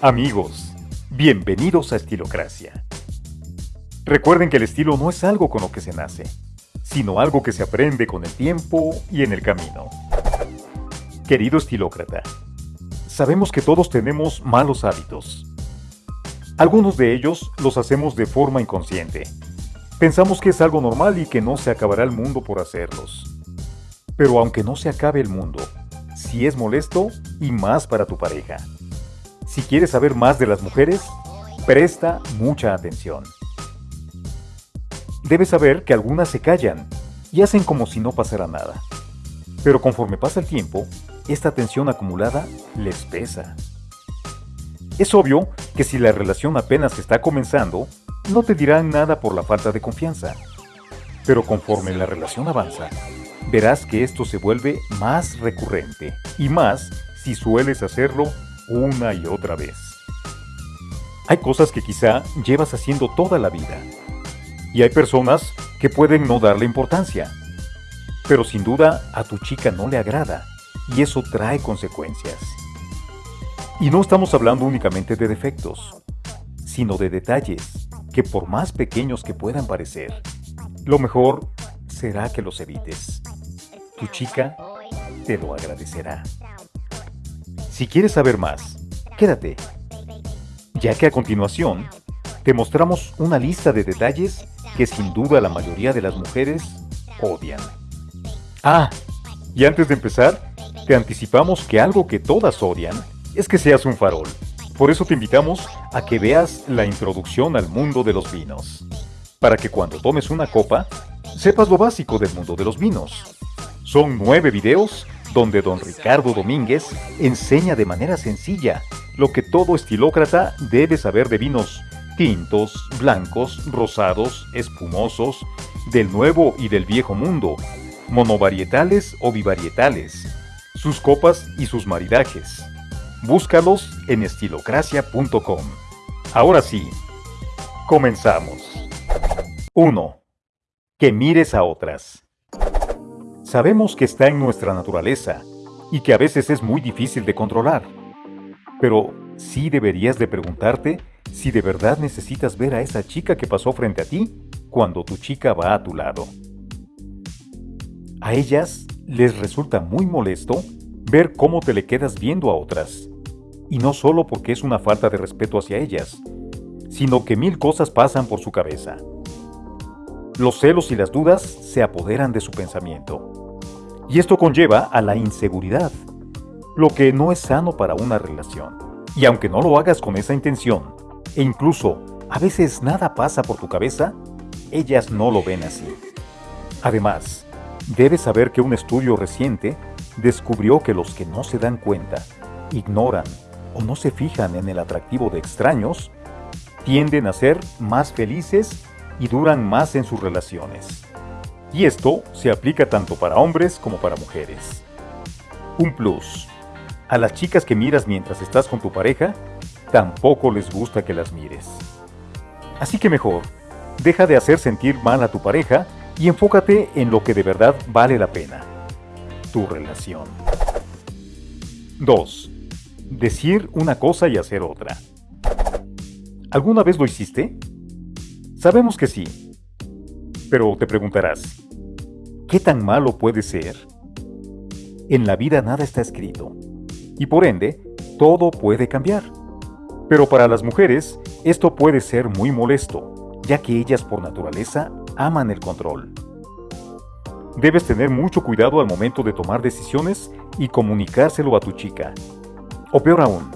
Amigos, bienvenidos a Estilocracia. Recuerden que el estilo no es algo con lo que se nace, sino algo que se aprende con el tiempo y en el camino. Querido estilócrata, sabemos que todos tenemos malos hábitos. Algunos de ellos los hacemos de forma inconsciente. Pensamos que es algo normal y que no se acabará el mundo por hacerlos. Pero aunque no se acabe el mundo, si es molesto y más para tu pareja. Si quieres saber más de las mujeres, presta mucha atención. Debes saber que algunas se callan y hacen como si no pasara nada. Pero conforme pasa el tiempo, esta tensión acumulada les pesa. Es obvio que si la relación apenas está comenzando, no te dirán nada por la falta de confianza. Pero conforme la relación avanza, verás que esto se vuelve más recurrente y más si sueles hacerlo una y otra vez. Hay cosas que quizá llevas haciendo toda la vida y hay personas que pueden no darle importancia. Pero sin duda a tu chica no le agrada y eso trae consecuencias. Y no estamos hablando únicamente de defectos, sino de detalles que por más pequeños que puedan parecer, lo mejor será que los evites. Tu chica te lo agradecerá. Si quieres saber más, quédate, ya que a continuación te mostramos una lista de detalles que sin duda la mayoría de las mujeres odian. Ah, y antes de empezar, te anticipamos que algo que todas odian es que seas un farol. Por eso te invitamos a que veas la introducción al mundo de los vinos, para que cuando tomes una copa, sepas lo básico del mundo de los vinos. Son nueve videos donde don Ricardo Domínguez enseña de manera sencilla lo que todo estilócrata debe saber de vinos tintos, blancos, rosados, espumosos, del nuevo y del viejo mundo, monovarietales o bivarietales, sus copas y sus maridajes. Búscalos en estilocracia.com. Ahora sí, comenzamos. 1. Que mires a otras. Sabemos que está en nuestra naturaleza y que a veces es muy difícil de controlar. Pero sí deberías de preguntarte si de verdad necesitas ver a esa chica que pasó frente a ti cuando tu chica va a tu lado. A ellas les resulta muy molesto ver cómo te le quedas viendo a otras. Y no solo porque es una falta de respeto hacia ellas, sino que mil cosas pasan por su cabeza. Los celos y las dudas se apoderan de su pensamiento. Y esto conlleva a la inseguridad, lo que no es sano para una relación. Y aunque no lo hagas con esa intención, e incluso a veces nada pasa por tu cabeza, ellas no lo ven así. Además, debes saber que un estudio reciente descubrió que los que no se dan cuenta, ignoran o no se fijan en el atractivo de extraños, tienden a ser más felices y duran más en sus relaciones. Y esto se aplica tanto para hombres como para mujeres. Un plus. A las chicas que miras mientras estás con tu pareja, tampoco les gusta que las mires. Así que mejor, deja de hacer sentir mal a tu pareja y enfócate en lo que de verdad vale la pena. Tu relación. 2. Decir una cosa y hacer otra. ¿Alguna vez lo hiciste? Sabemos que sí. Pero te preguntarás, ¿qué tan malo puede ser? En la vida nada está escrito. Y por ende, todo puede cambiar. Pero para las mujeres, esto puede ser muy molesto, ya que ellas por naturaleza aman el control. Debes tener mucho cuidado al momento de tomar decisiones y comunicárselo a tu chica. O peor aún,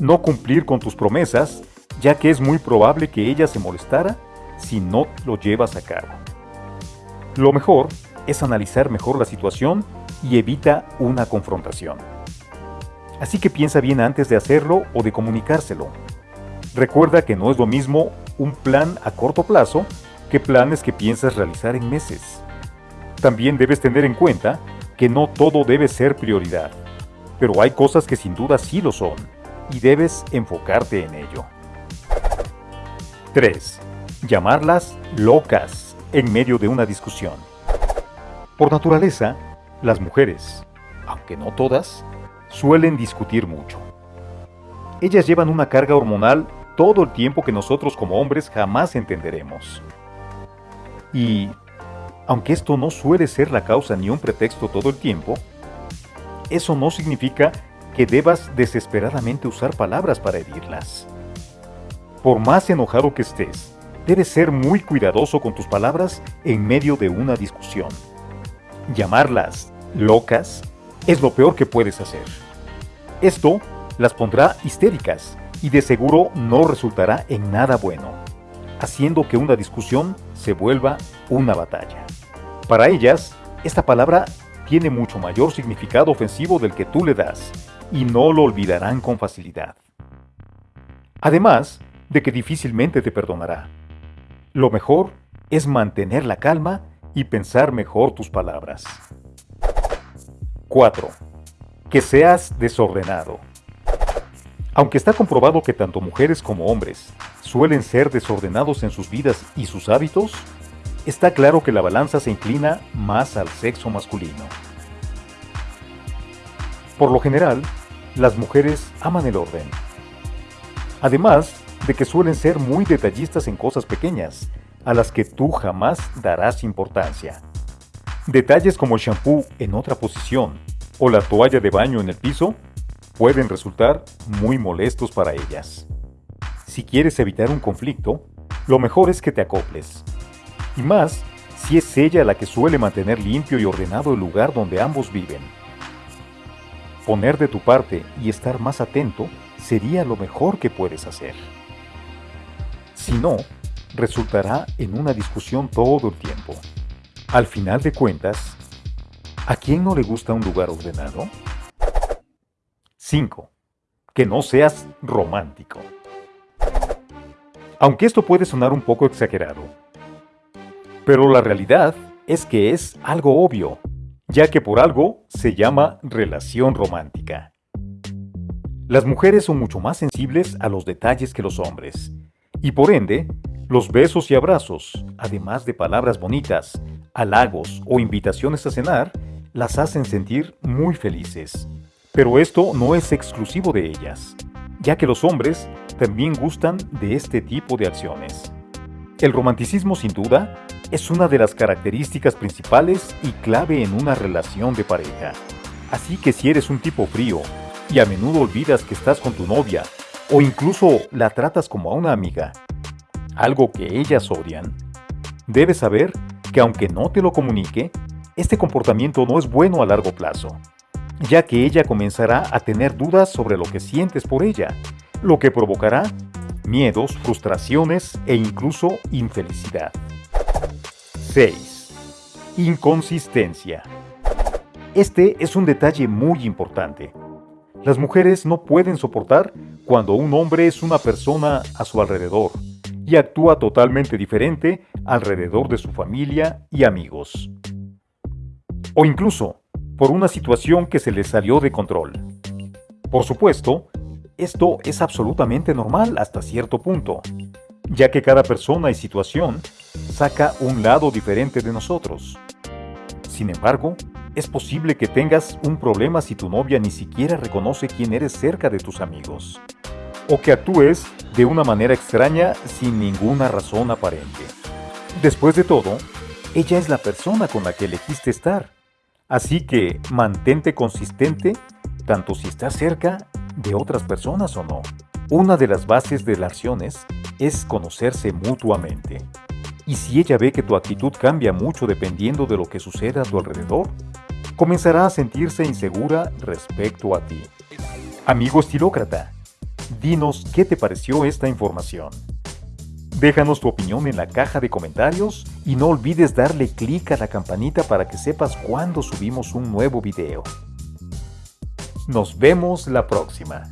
no cumplir con tus promesas, ya que es muy probable que ella se molestara si no lo llevas a cabo. Lo mejor es analizar mejor la situación y evita una confrontación. Así que piensa bien antes de hacerlo o de comunicárselo. Recuerda que no es lo mismo un plan a corto plazo que planes que piensas realizar en meses. También debes tener en cuenta que no todo debe ser prioridad, pero hay cosas que sin duda sí lo son y debes enfocarte en ello. 3. Llamarlas locas en medio de una discusión. Por naturaleza, las mujeres, aunque no todas, suelen discutir mucho. Ellas llevan una carga hormonal todo el tiempo que nosotros como hombres jamás entenderemos. Y, aunque esto no suele ser la causa ni un pretexto todo el tiempo, eso no significa que debas desesperadamente usar palabras para herirlas. Por más enojado que estés, debes ser muy cuidadoso con tus palabras en medio de una discusión. Llamarlas locas es lo peor que puedes hacer. Esto las pondrá histéricas y de seguro no resultará en nada bueno, haciendo que una discusión se vuelva una batalla. Para ellas, esta palabra tiene mucho mayor significado ofensivo del que tú le das, y no lo olvidarán con facilidad. Además de que difícilmente te perdonará. Lo mejor es mantener la calma y pensar mejor tus palabras. 4. Que seas desordenado. Aunque está comprobado que tanto mujeres como hombres suelen ser desordenados en sus vidas y sus hábitos, está claro que la balanza se inclina más al sexo masculino. Por lo general, las mujeres aman el orden. Además de que suelen ser muy detallistas en cosas pequeñas, a las que tú jamás darás importancia. Detalles como el shampoo en otra posición o la toalla de baño en el piso pueden resultar muy molestos para ellas. Si quieres evitar un conflicto, lo mejor es que te acoples. Y más si es ella la que suele mantener limpio y ordenado el lugar donde ambos viven. Poner de tu parte y estar más atento sería lo mejor que puedes hacer. Si no, resultará en una discusión todo el tiempo. Al final de cuentas, ¿a quién no le gusta un lugar ordenado? 5. Que no seas romántico. Aunque esto puede sonar un poco exagerado, pero la realidad es que es algo obvio, ya que por algo se llama relación romántica. Las mujeres son mucho más sensibles a los detalles que los hombres, y por ende, los besos y abrazos, además de palabras bonitas, halagos o invitaciones a cenar, las hacen sentir muy felices. Pero esto no es exclusivo de ellas, ya que los hombres también gustan de este tipo de acciones. El romanticismo sin duda es una de las características principales y clave en una relación de pareja. Así que si eres un tipo frío y a menudo olvidas que estás con tu novia o incluso la tratas como a una amiga, algo que ellas odian, debes saber que aunque no te lo comunique, este comportamiento no es bueno a largo plazo ya que ella comenzará a tener dudas sobre lo que sientes por ella, lo que provocará miedos, frustraciones e incluso infelicidad. 6. Inconsistencia. Este es un detalle muy importante. Las mujeres no pueden soportar cuando un hombre es una persona a su alrededor y actúa totalmente diferente alrededor de su familia y amigos. O incluso por una situación que se les salió de control. Por supuesto, esto es absolutamente normal hasta cierto punto, ya que cada persona y situación saca un lado diferente de nosotros. Sin embargo, es posible que tengas un problema si tu novia ni siquiera reconoce quién eres cerca de tus amigos, o que actúes de una manera extraña sin ninguna razón aparente. Después de todo, ella es la persona con la que elegiste estar Así que mantente consistente tanto si estás cerca de otras personas o no. Una de las bases de las acciones es conocerse mutuamente. Y si ella ve que tu actitud cambia mucho dependiendo de lo que suceda a tu alrededor, comenzará a sentirse insegura respecto a ti. Amigo estilócrata, dinos qué te pareció esta información. Déjanos tu opinión en la caja de comentarios y no olvides darle clic a la campanita para que sepas cuando subimos un nuevo video. Nos vemos la próxima.